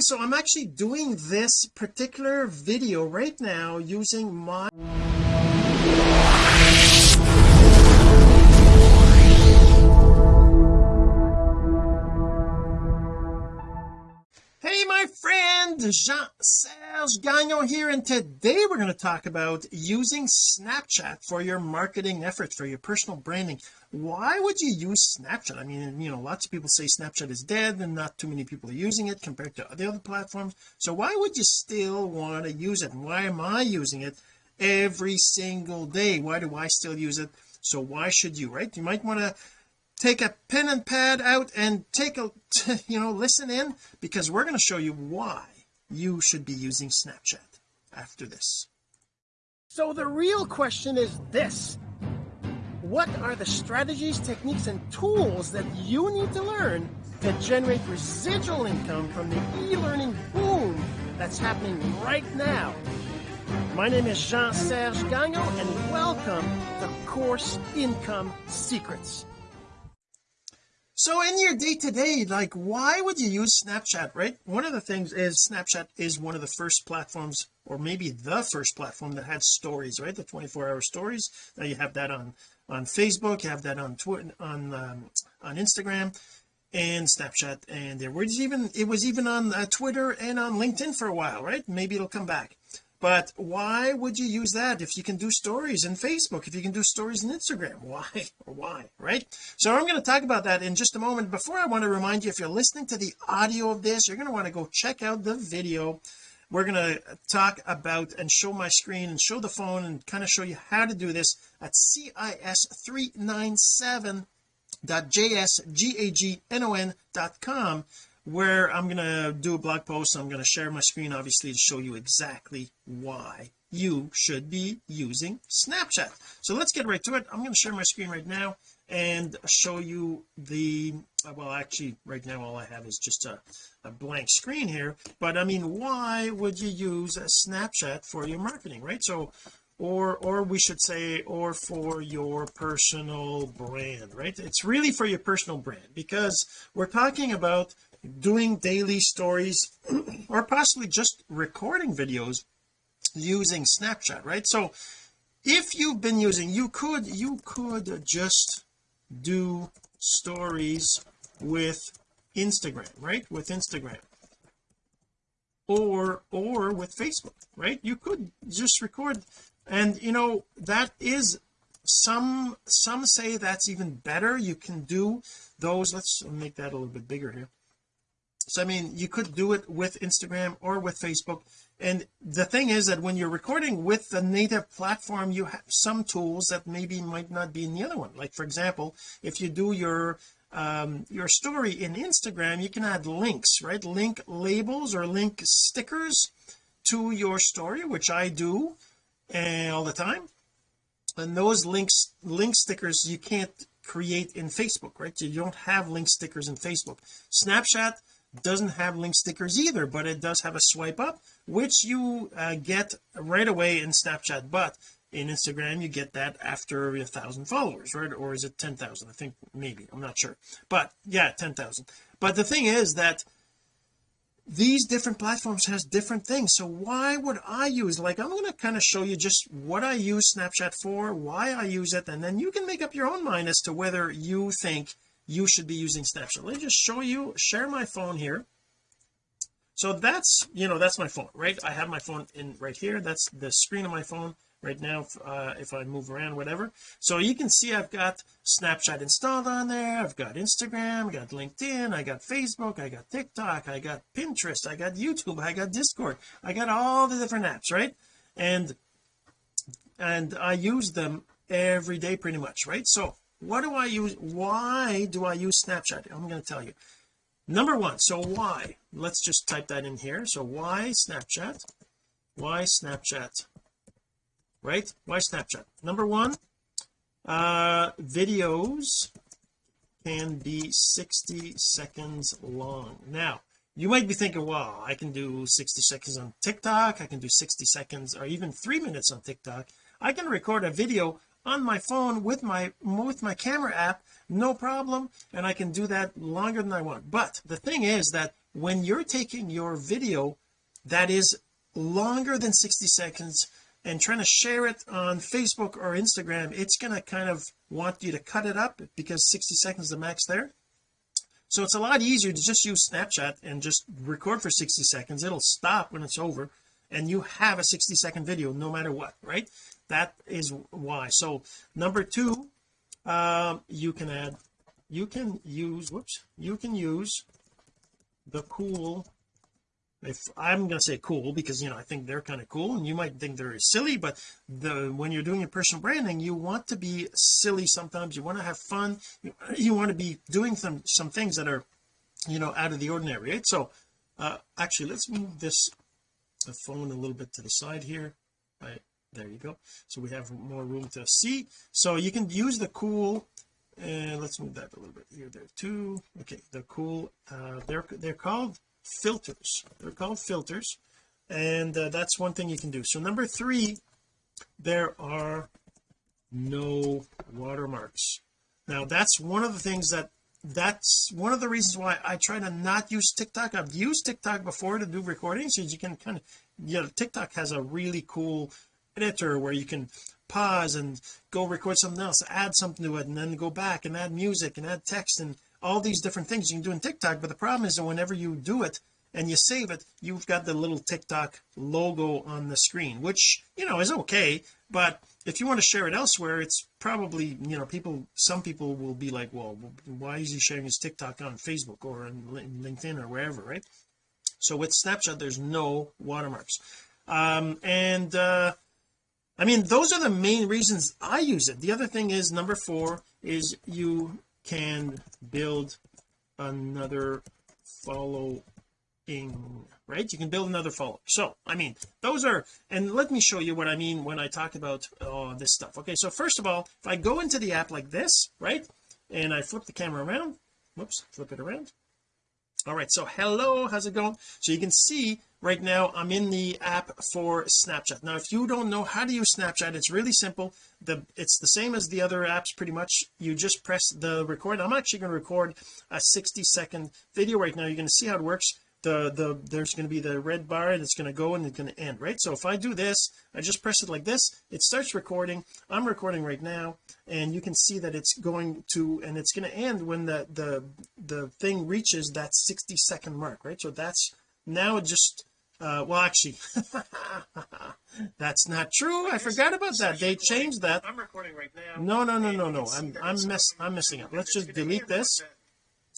morning so I'm actually doing this particular video right now using my Hey my friend Jean-Serge Gagnon here and today we're going to talk about using Snapchat for your marketing efforts for your personal branding. Why would you use Snapchat? I mean you know lots of people say Snapchat is dead and not too many people are using it compared to the other platforms. So why would you still want to use it? And why am I using it every single day? Why do I still use it? So why should you right? You might want to take a pen and pad out and take a you know listen in because we're going to show you why you should be using Snapchat after this. So the real question is this. What are the strategies techniques and tools that you need to learn to generate residual income from the e-learning boom that's happening right now? My name is Jean-Serge Gagnon and welcome to Course Income Secrets so in your day-to-day like why would you use Snapchat right? One of the things is Snapchat is one of the first platforms or maybe the first platform that had stories right? The 24-hour stories. Now you have that on on Facebook you have that on Twitter on um, on Instagram and Snapchat and there. Was even it was even on uh, Twitter and on LinkedIn for a while right? Maybe it'll come back but why would you use that if you can do stories in Facebook if you can do stories in Instagram? Why? Why right? So I'm going to talk about that in just a moment. Before I want to remind you if you're listening to the audio of this you're going to want to go check out the video. We're going to talk about and show my screen and show the phone and kind of show you how to do this at cis397.jsgagnon.com where I'm to do a blog post I'm to share my screen obviously to show you exactly why you should be using Snapchat. So let's get right to it. I'm going to share my screen right now and show you the uh, well actually right now all I have is just a, a blank screen here but I mean why would you use a Snapchat for your marketing right? So or or we should say or for your personal brand right? It's really for your personal brand because we're talking about doing daily stories or possibly just recording videos using Snapchat right? So if you've been using you could you could just do stories with Instagram right? With Instagram. Or or with Facebook right? You could just record. And you know that is some some say that's even better. You can do those. Let's make that a little bit bigger here so I mean you could do it with Instagram or with Facebook. And the thing is that when you're recording with the native platform you have some tools that maybe might not be in the other one. Like for example if you do your um your story in Instagram you can add links right? Link labels or link stickers to your story which I do and all the time. And those links link stickers you can't create in Facebook right? You don't have link stickers in Facebook. Snapchat doesn't have link stickers either but it does have a swipe up which you uh, get right away in Snapchat. But in Instagram you get that after a thousand followers right? Or is it 10,000 I think maybe. I'm not sure. But yeah 10,000 but the thing is that these different platforms has different things. So why would I use like I'm going to kind of show you just what I use Snapchat for why I use it and then you can make up your own mind as to whether you think you should be using Snapchat. Let me just show you share my phone here. So that's you know that's my phone right? I have my phone in right here. That's the screen of my phone right now uh, if I move around whatever. So you can see I've got Snapchat installed on there. I've got Instagram I got LinkedIn I got Facebook I got TikTok I got Pinterest I got YouTube I got Discord. I got all the different apps right? And and I use them every day pretty much right? So what do I use why do I use Snapchat? I'm going to tell you. Number one so why? Let's just type that in here. So why Snapchat? Why Snapchat? Right? Why Snapchat? Number one uh videos can be 60 seconds long. Now you might be thinking wow I can do 60 seconds on TikTok. I can do 60 seconds or even three minutes on TikTok. I can record a video on my phone with my with my camera app no problem and I can do that longer than I want. But the thing is that when you're taking your video that is longer than 60 seconds and trying to share it on Facebook or Instagram it's going to kind of want you to cut it up because 60 seconds is the max there. So it's a lot easier to just use Snapchat and just record for 60 seconds. It'll stop when it's over and you have a 60 second video no matter what right that is why. So number two um you can add you can use whoops you can use the cool. If I'm going to say cool because you know I think they're kind of cool and you might think they're silly but the when you're doing your personal branding you want to be silly sometimes. You want to have fun. You, you want to be doing some some things that are you know out of the ordinary right? So uh actually let's move this phone a little bit to the side here. Right there you go. So we have more room to see. So you can use the cool and let's move that a little bit here there too. Okay the cool uh they're they're called filters. They're called filters. And uh, that's one thing you can do. So number three there are no watermarks. Now that's one of the things that that's one of the reasons why I try to not use TikTok. I've used TikTok before to do recordings. So you can kind of you know TikTok has a really cool editor where you can pause and go record something else add something to it and then go back and add music and add text and all these different things you can do in TikTok. But the problem is that whenever you do it and you save it you've got the little TikTok logo on the screen which you know is okay. But if you want to share it elsewhere it's probably you know people some people will be like well why is he sharing his TikTok on Facebook or on LinkedIn or wherever right? So with Snapchat there's no watermarks. Um and uh I mean those are the main reasons I use it. The other thing is number four is you can build another following right? You can build another follow so I mean those are and let me show you what I mean when I talk about oh, this stuff. Okay so first of all if I go into the app like this right and I flip the camera around whoops flip it around. All right so hello how's it going? So you can see right now I'm in the app for Snapchat. Now if you don't know how to use Snapchat it's really simple. The it's the same as the other apps pretty much. You just press the record. I'm actually going to record a 60 second video right now. You're going to see how it works. The the there's going to be the red bar and it's going to go and it's going to end right? So if I do this I just press it like this it starts recording. I'm recording right now and you can see that it's going to and it's going to end when the the the thing reaches that 60 second mark right? So that's now it just uh well actually that's not true. I forgot about that. they changed that. I'm recording right now. No no no no no. I'm I'm mess I'm messing up let's just delete this.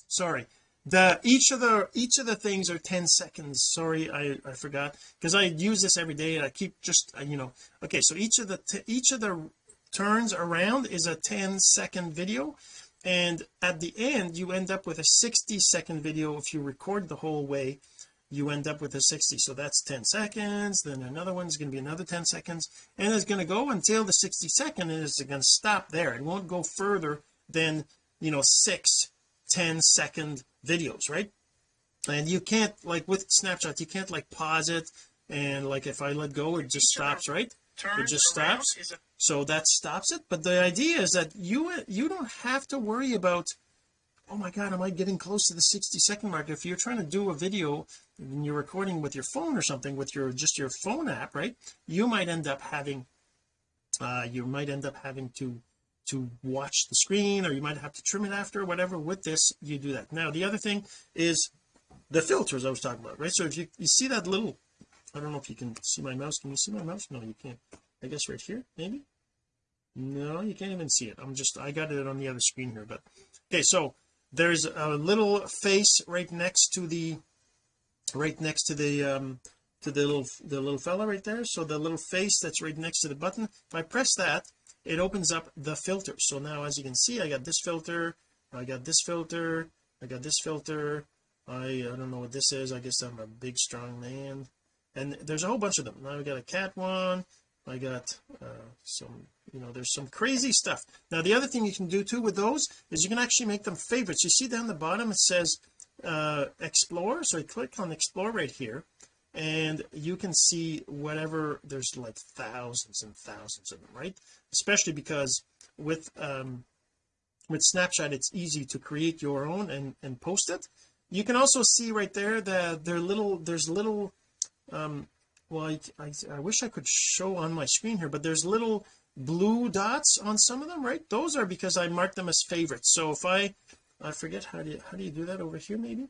sorry. The each of the each of the things are 10 seconds. Sorry I I forgot. Because I use this every day and I keep just uh, you know. Okay so each of the each of the turns around is a 10 second video. And at the end you end up with a 60 second video if you record the whole way you end up with a 60 so that's 10 seconds then another one's going to be another 10 seconds and it's going to go until the 60 second and it's going to stop there. It won't go further than you know six 10 second videos right? And you can't like with Snapchat you can't like pause it and like if I let go it just stops right? it just stops. so that stops it. But the idea is that you you don't have to worry about oh my god am I getting close to the 60 second mark? If you're trying to do a video and you're recording with your phone or something with your just your phone app right you might end up having uh you might end up having to to watch the screen or you might have to trim it after whatever. With this you do that. Now the other thing is the filters I was talking about right? So if you you see that little I don't know if you can see my mouse. Can you see my mouse? No you can't. I guess right here maybe? No you can't even see it. I'm just I got it on the other screen here but okay so there's a little face right next to the right next to the um to the little the little fella right there. So the little face that's right next to the button if I press that it opens up the filter. So now as you can see I got this filter I got this filter I got this filter. I I don't know what this is. I guess I'm a big strong man. And there's a whole bunch of them. Now I got a cat one. I got uh, some you know there's some crazy stuff. Now the other thing you can do too with those is you can actually make them favorites. You see down the bottom it says uh explore so I click on explore right here and you can see whatever there's like thousands and thousands of them right? Especially because with um with Snapchat it's easy to create your own and and post it. You can also see right there that there little there's little um well I, I, I wish I could show on my screen here but there's little blue dots on some of them right? Those are because I marked them as favorites. So if I I forget how do you how do you do that over here maybe?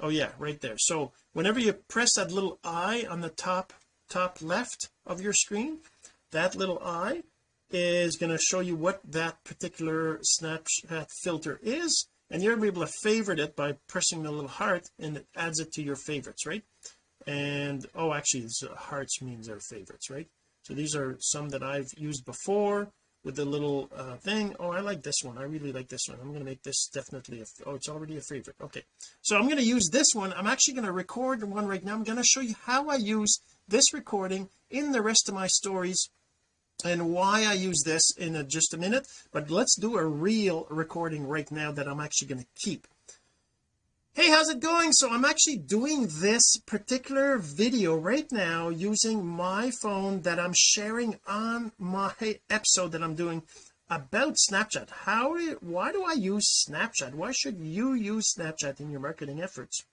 Oh yeah right there. So whenever you press that little eye on the top top left of your screen that little eye is going to show you what that particular snapchat filter is and you're able to favorite it by pressing the little heart and it adds it to your favorites right? And oh actually uh, hearts means they're favorites right so these are some that I've used before with the little uh, thing. Oh I like this one. I really like this one. I'm going to make this definitely a, oh it's already a favorite. Okay. So I'm going to use this one. I'm actually going to record one right now. I'm going to show you how I use this recording in the rest of my stories and why I use this in a, just a minute. But let's do a real recording right now that I'm actually going to keep hey how's it going? So I'm actually doing this particular video right now using my phone that I'm sharing on my episode that I'm doing about Snapchat. How why do I use Snapchat? Why should you use Snapchat in your marketing efforts?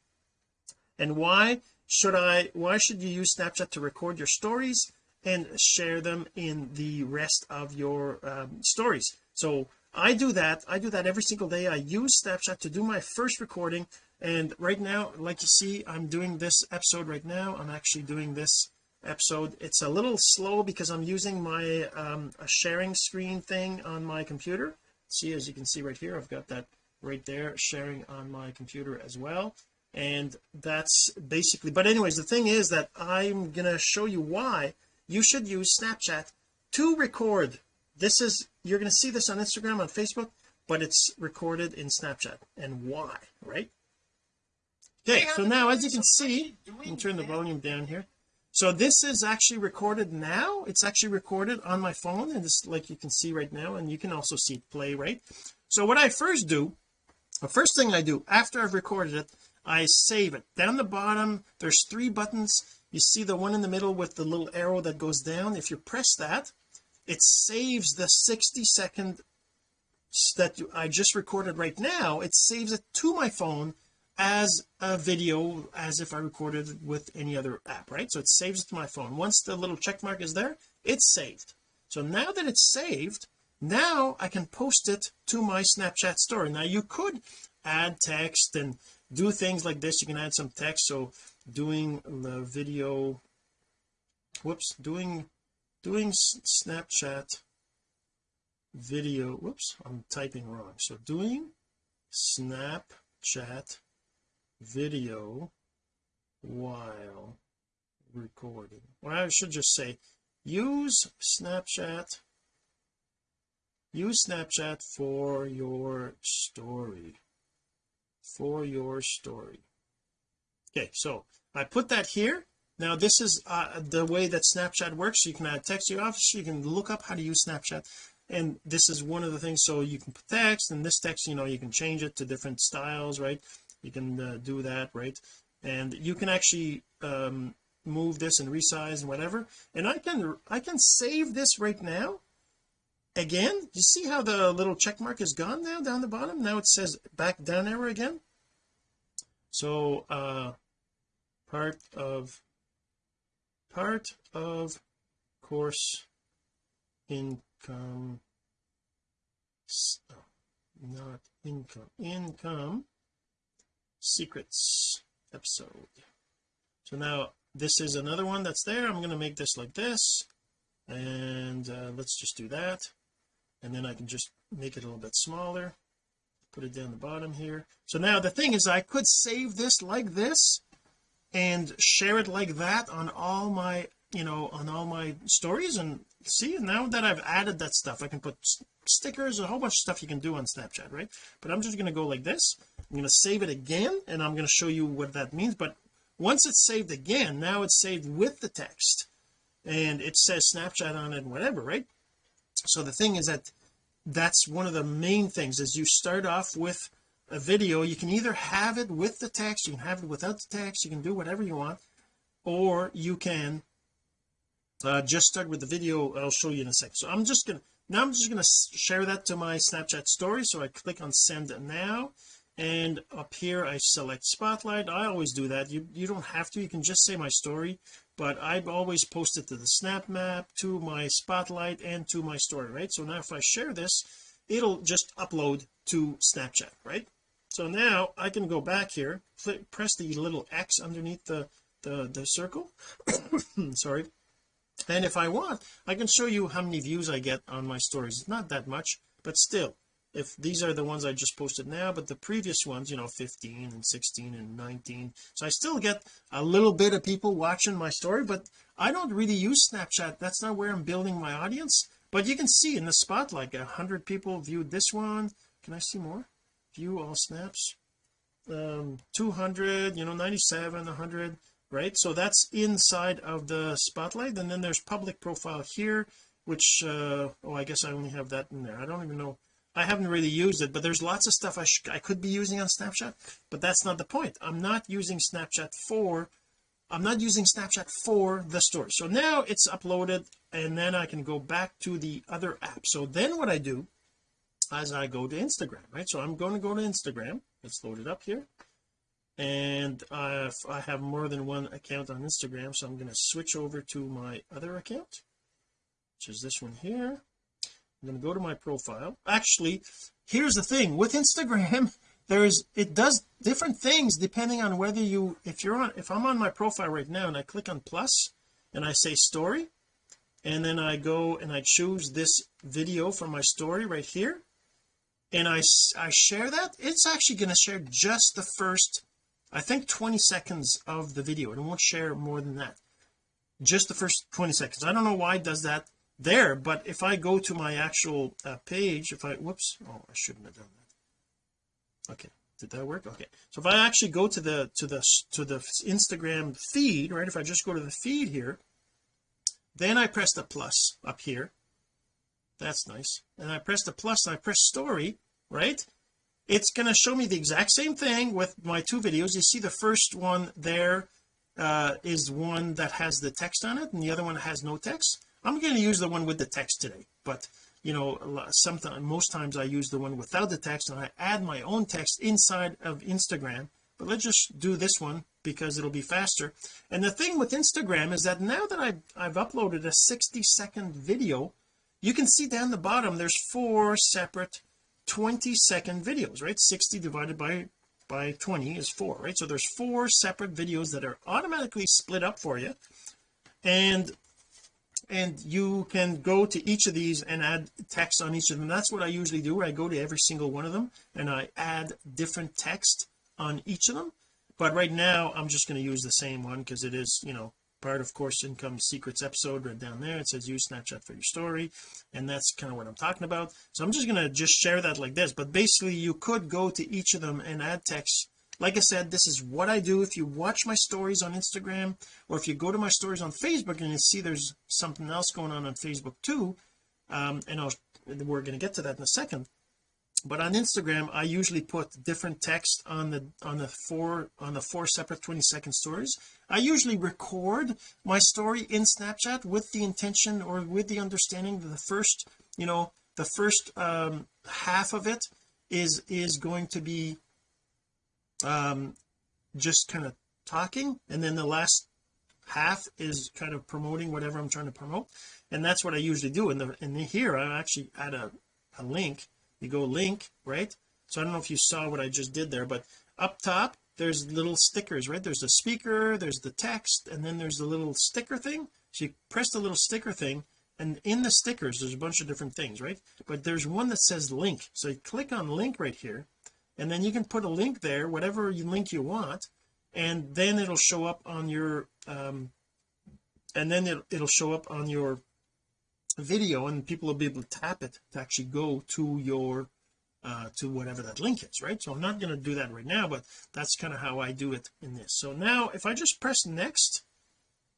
And why should I why should you use Snapchat to record your stories and share them in the rest of your um, stories? So I do that. I do that every single day. I use Snapchat to do my first recording and right now like you see I'm doing this episode right now. I'm actually doing this episode. It's a little slow because I'm using my um a sharing screen thing on my computer. See as you can see right here I've got that right there sharing on my computer as well. And that's basically but anyways the thing is that I'm gonna show you why you should use Snapchat to record. This is you're going to see this on Instagram on Facebook but it's recorded in Snapchat. And why right okay so now as you can see let me turn the volume down here. So this is actually recorded now. It's actually recorded on my phone and this like you can see right now and you can also see it play right? So what I first do the first thing I do after I've recorded it I save it. Down the bottom there's three buttons. You see the one in the middle with the little arrow that goes down? If you press that it saves the 60 second that I just recorded right now. It saves it to my phone as a video as if I recorded with any other app right? So it saves it to my phone. Once the little check mark is there it's saved. So now that it's saved now I can post it to my Snapchat story. Now you could add text and do things like this. You can add some text. So doing the video whoops doing doing Snapchat video whoops I'm typing wrong. So doing Snapchat video while recording. Well I should just say use Snapchat. Use Snapchat for your story. For your story. Okay so I put that here. Now this is uh, the way that Snapchat works. You can add text you obviously you can look up how to use Snapchat. And this is one of the things. So you can put text and this text you know you can change it to different styles right you can uh, do that right? And you can actually um, move this and resize and whatever. And I can I can save this right now. Again you see how the little check mark is gone now down the bottom? Now it says back down arrow again. So uh part of part of course income not income income secrets episode. So now this is another one that's there. I'm going to make this like this and uh, let's just do that. And then I can just make it a little bit smaller. Put it down the bottom here. So now the thing is I could save this like this and share it like that on all my you know on all my stories and see now that I've added that stuff I can put stickers a whole bunch of stuff you can do on Snapchat right? But I'm just going to go like this. I'm going to save it again and I'm going to show you what that means. But once it's saved again now it's saved with the text. And it says Snapchat on it and whatever right? So the thing is that that's one of the main things is you start off with a video. You can either have it with the text you can have it without the text you can do whatever you want or you can uh, just start with the video. I'll show you in a second so I'm just gonna now I'm just to share that to my Snapchat story. So I click on send now. And up here I select spotlight. I always do that. You you don't have to. You can just say my story. But I've always posted to the snap map to my spotlight and to my story right? So now if I share this it'll just upload to Snapchat right? So now I can go back here click, press the little X underneath the the, the circle. Sorry and if I want I can show you how many views I get on my stories. It's not that much but still if these are the ones I just posted now but the previous ones you know 15 and 16 and 19 so I still get a little bit of people watching my story but I don't really use Snapchat. That's not where I'm building my audience. But you can see in the spotlight a hundred people viewed this one. Can I see more? View all snaps. Um 200 you know 97 100 right? So that's inside of the spotlight. And then there's public profile here which uh oh I guess I only have that in there. I don't even know. I haven't really used it but there's lots of stuff I, I could be using on Snapchat but that's not the point. I'm not using Snapchat for I'm not using Snapchat for the story so now it's uploaded and then I can go back to the other app. So then what I do as I go to Instagram right? So I'm going to go to Instagram. Let's load it up here and I, I have more than one account on Instagram so I'm going to switch over to my other account which is this one here. I'm going to go to my profile. Actually here's the thing. With Instagram there's it does different things depending on whether you if you're on if I'm on my profile right now and I click on plus and I say story and then I go and I choose this video from my story right here and I I share that it's actually going to share just the first I think 20 seconds of the video it won't share more than that. Just the first 20 seconds. I don't know why it does that there but if I go to my actual uh, page if I whoops oh I shouldn't have done that. Okay did that work? Okay. So if I actually go to the to the to the Instagram feed right if I just go to the feed here then I press the plus up here. That's nice. And I press the plus and I press story right it's going to show me the exact same thing with my two videos. You see the first one there uh, is one that has the text on it and the other one has no text. I'm going to use the one with the text today but you know sometimes most times I use the one without the text and I add my own text inside of Instagram but let's just do this one because it'll be faster. And the thing with Instagram is that now that I've, I've uploaded a 60 second video you can see down the bottom there's four separate 20 second videos right? 60 divided by by 20 is 4 right? So there's four separate videos that are automatically split up for you. And and you can go to each of these and add text on each of them. That's what I usually do. I go to every single one of them and I add different text on each of them. But right now I'm just going to use the same one because it is you know part of course income secrets episode right down there. It says use snapchat for your story. And that's kind of what I'm talking about. So I'm just going to just share that like this. But basically you could go to each of them and add text. Like I said this is what I do. If you watch my stories on Instagram or if you go to my stories on Facebook and you see there's something else going on on Facebook too um and I'll we're going to get to that in a second but on Instagram I usually put different text on the on the four on the four separate 20 second stories. I usually record my story in Snapchat with the intention or with the understanding that the first you know the first um half of it is is going to be um just kind of talking and then the last half is kind of promoting whatever I'm trying to promote. And that's what I usually do. In the in the here I actually add a, a link you go link right? So I don't know if you saw what I just did there but up top there's little stickers right? There's the speaker there's the text and then there's the little sticker thing. So you press the little sticker thing and in the stickers there's a bunch of different things right? But there's one that says link. So you click on link right here and then you can put a link there whatever link you want and then it'll show up on your um and then it, it'll show up on your video and people will be able to tap it to actually go to your uh to whatever that link is right? So I'm not going to do that right now but that's kind of how I do it in this. So now if I just press next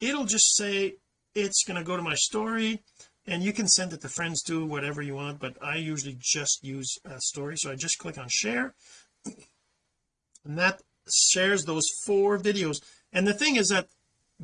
it'll just say it's going to go to my story and you can send it to friends too whatever you want but I usually just use a story. So I just click on share and that shares those four videos. And the thing is that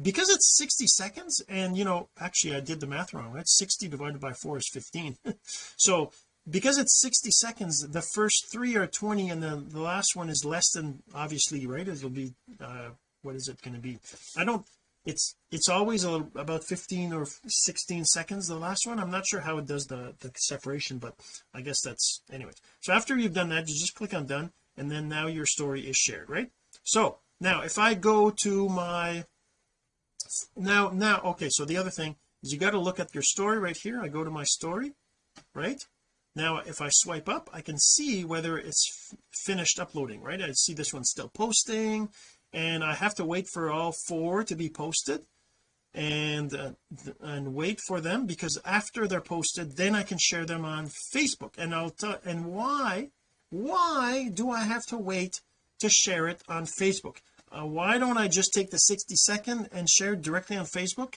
because it's 60 seconds and you know actually I did the math wrong. Right 60 divided by 4 is 15 so because it's 60 seconds the first three are 20 and then the last one is less than obviously right? It'll be uh what is it going to be? I don't it's it's always a, about 15 or 16 seconds the last one. I'm not sure how it does the the separation but I guess that's anyway so after you've done that you just click on done and then now your story is shared right? So now if I go to my now now okay so the other thing is you got to look at your story right here. I go to my story right? Now if I swipe up I can see whether it's finished uploading right? I see this one's still posting and I have to wait for all four to be posted and uh, and wait for them because after they're posted then I can share them on Facebook. And I'll tell and why why do I have to wait to share it on Facebook uh, why don't I just take the 60 second and share it directly on Facebook?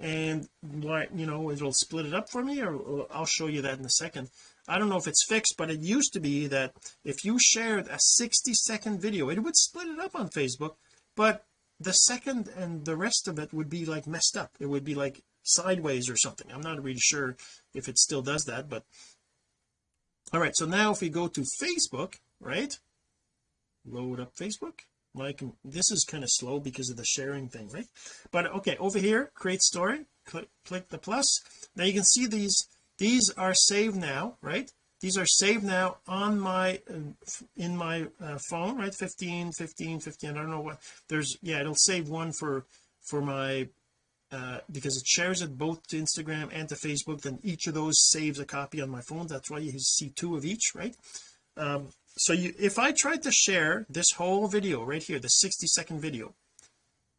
And why you know it'll split it up for me or, or I'll show you that in a second. I don't know if it's fixed but it used to be that if you shared a 60 second video it would split it up on Facebook but the second and the rest of it would be like messed up. It would be like sideways or something. I'm not really sure if it still does that but all right so now if we go to Facebook right? Load up Facebook like this is kind of slow because of the sharing thing right? But okay over here create story click, click the plus. Now you can see these these are saved now right? These are saved now on my uh, in my uh, phone right? 15 15 15 I don't know what there's yeah it'll save one for for my uh, because it shares it both to Instagram and to Facebook then each of those saves a copy on my phone. That's why you see two of each right? Um so you if I tried to share this whole video right here the 60 second video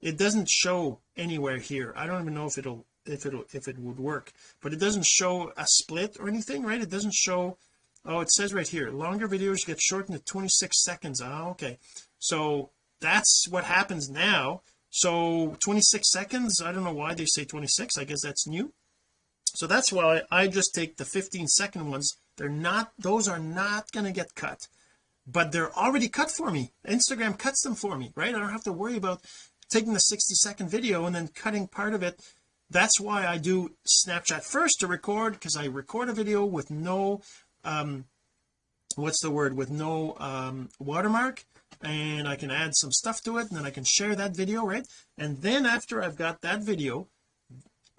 it doesn't show anywhere here. I don't even know if it'll if it'll if it would work. But it doesn't show a split or anything right? It doesn't show oh it says right here longer videos get shortened to 26 seconds. Oh okay. So that's what happens now. So 26 seconds I don't know why they say 26 I guess that's new. So that's why I just take the 15 second ones. They're not those are not going to get cut but they're already cut for me. Instagram cuts them for me right? I don't have to worry about taking the 60 second video and then cutting part of it. That's why I do Snapchat first to record because I record a video with no um what's the word? With no um watermark and I can add some stuff to it and then I can share that video right? And then after I've got that video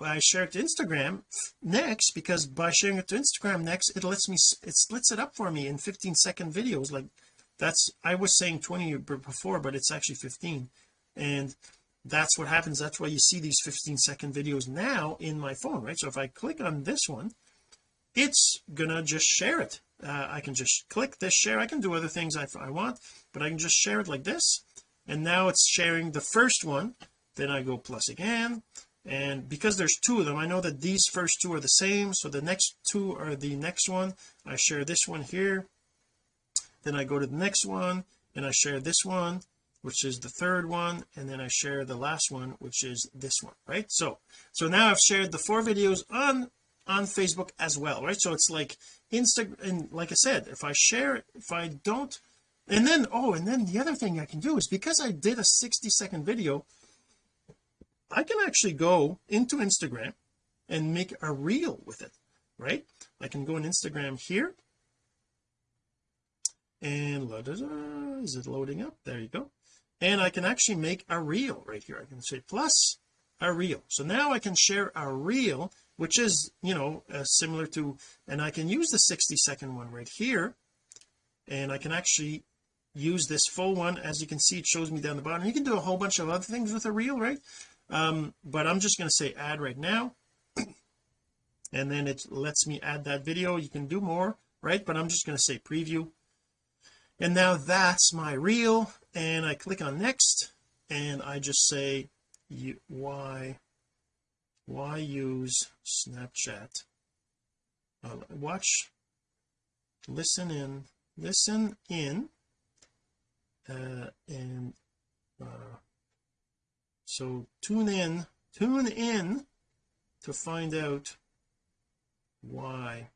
I share it to Instagram next because by sharing it to Instagram next it lets me it splits it up for me in 15 second videos. Like that's I was saying 20 before but it's actually 15 and that's what happens. That's why you see these 15 second videos now in my phone right? So if I click on this one it's gonna just share it. Uh, I can just click this share. I can do other things I, I want but I can just share it like this. And now it's sharing the first one. Then I go plus again and because there's two of them I know that these first two are the same so the next two are the next one. I share this one here. Then I go to the next one and I share this one which is the third one and then I share the last one which is this one right? So so now I've shared the four videos on on Facebook as well right? So it's like Instagram and like I said if I share if I don't and then oh and then the other thing I can do is because I did a 60 second video I can actually go into Instagram and make a reel with it right? I can go on Instagram here. And is it loading up? There you go. And I can actually make a reel right here. I can say plus a reel. So now I can share a reel which is you know uh, similar to and I can use the 60 second one right here. And I can actually use this full one. As you can see it shows me down the bottom. You can do a whole bunch of other things with a reel right um but I'm just going to say add right now. And then it lets me add that video. You can do more right? But I'm just going to say preview. And now that's my reel. And I click on next. And I just say why why use Snapchat? Uh, watch listen in listen in uh, and uh, so tune in tune in to find out why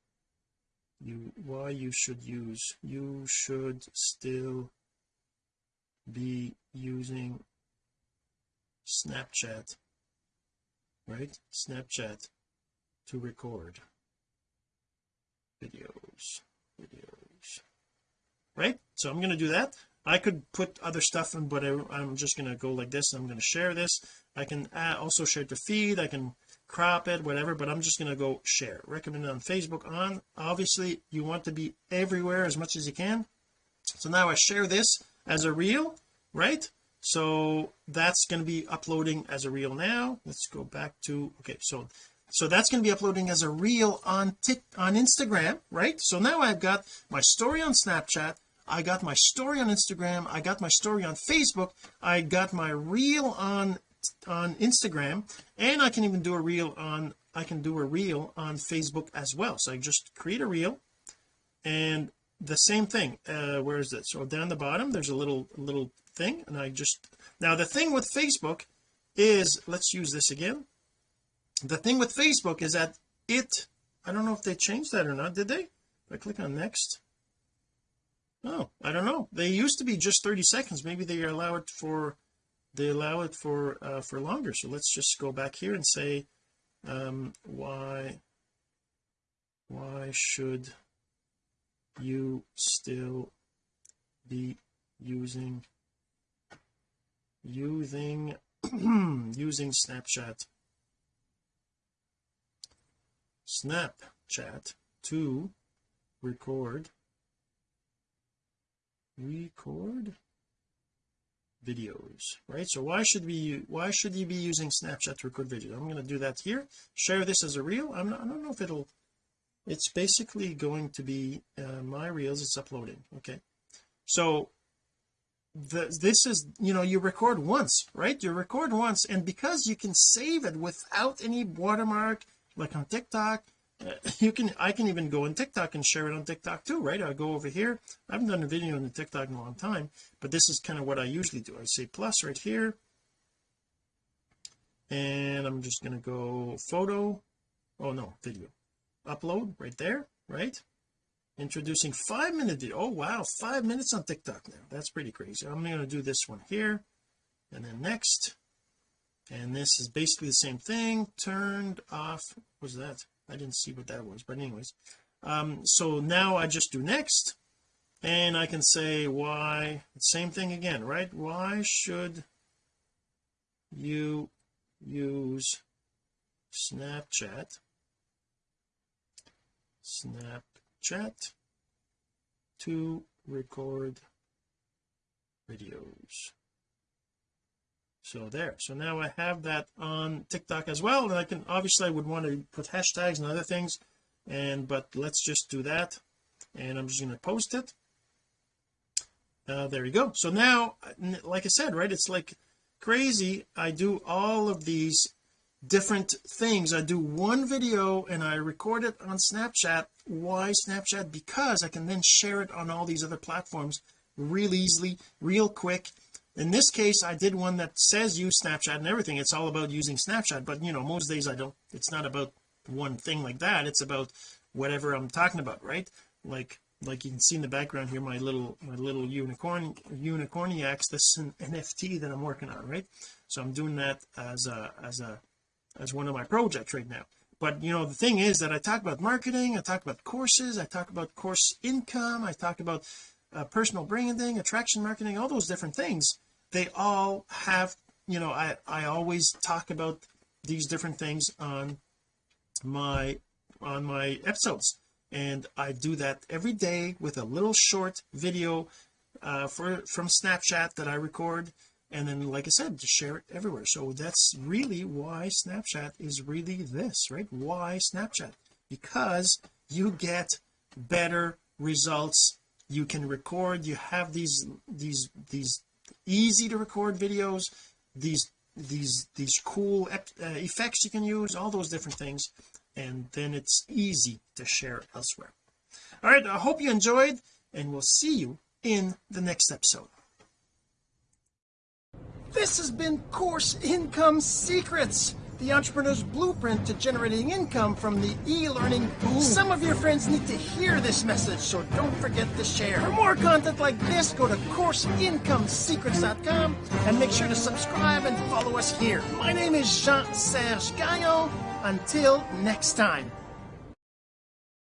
you why you should use you should still be using Snapchat right? Snapchat to record videos videos right? So I'm going to do that I could put other stuff in but I, am just going to go like this I'm going to share this. I can also share to feed I can crop it whatever but I'm just going to go share. Recommend on Facebook on obviously you want to be everywhere as much as you can. So now I share this as a reel right? So that's going to be uploading as a reel now. Let's go back to okay so so that's going to be uploading as a reel on tick on Instagram right? So now I've got my story on Snapchat I got my story on Instagram. I got my story on Facebook. I got my reel on on Instagram. And I can even do a reel on I can do a reel on Facebook as well. So I just create a reel. And the same thing uh where is it? So down the bottom there's a little little thing. And I just now the thing with Facebook is let's use this again. The thing with Facebook is that it I don't know if they changed that or not did they? If I click on next oh I don't know. They used to be just 30 seconds. Maybe they allow it for they allow it for uh, for longer. So let's just go back here and say um why why should you still be using using using Snapchat? Snapchat to record record videos right? So why should we why should you be using Snapchat to record videos? I'm going to do that here share this as a reel. I'm not, I don't know if it'll it's basically going to be uh, my reels it's uploading okay? So the, this is you know you record once right? You record once and because you can save it without any watermark like on TikTok you can I can even go on TikTok and share it on TikTok too right? I'll go over here. I haven't done a video on the TikTok in a long time but this is kind of what I usually do. I say plus right here. And I'm just going to go photo. Oh no video. Upload right there right? Introducing five minute video oh wow five minutes on TikTok now. That's pretty crazy. I'm going to do this one here and then next. And this is basically the same thing. Turned off was that I didn't see what that was but anyways. Um so now I just do next and I can say why same thing again right? Why should you use Snapchat? Snapchat to record videos so there. So now I have that on TikTok as well and I can obviously I would want to put hashtags and other things and but let's just do that and I'm just going to post it. Uh, there you go. So now like I said right it's like crazy I do all of these different things. I do one video and I record it on Snapchat. Why Snapchat? Because I can then share it on all these other platforms real easily real quick in this case I did one that says use Snapchat and everything. It's all about using Snapchat but you know most days I don't. It's not about one thing like that. It's about whatever I'm talking about right? Like like you can see in the background here my little my little unicorn unicorniacs this is an NFT that I'm working on right? So I'm doing that as a as a as one of my projects right now. But you know the thing is that I talk about marketing I talk about courses I talk about course income I talk about uh, personal branding attraction marketing all those different things they all have you know I I always talk about these different things on my on my episodes. And I do that every day with a little short video uh, for from Snapchat that I record. And then like I said just share it everywhere. So that's really why Snapchat is really this right? Why Snapchat? Because you get better results. You can record. You have these these these easy to record videos these these these cool uh, effects you can use all those different things and then it's easy to share elsewhere. All right I hope you enjoyed and we'll see you in the next episode. This has been Course Income Secrets, the entrepreneur's blueprint to generating income from the e-learning boom. Some of your friends need to hear this message, so don't forget to share. For more content like this, go to CourseIncomeSecrets.com and make sure to subscribe and follow us here. My name is Jean-Serge Gagnon. Until next time.